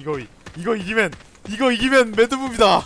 이거 이거 이기면 이거 이기면 매드무비다.